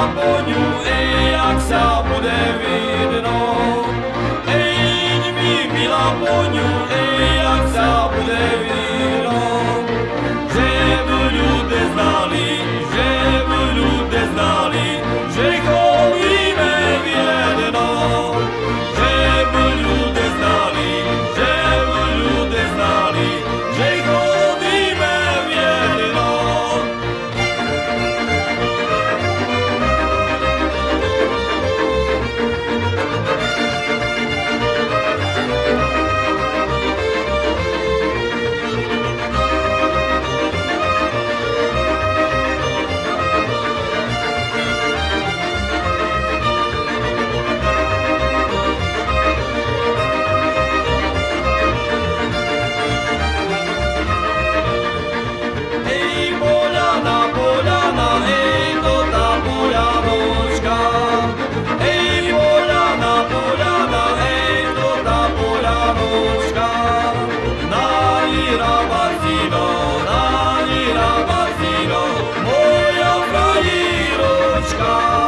zákonů, i jak se bude vidno. Ej, mi milá poňu, Oh.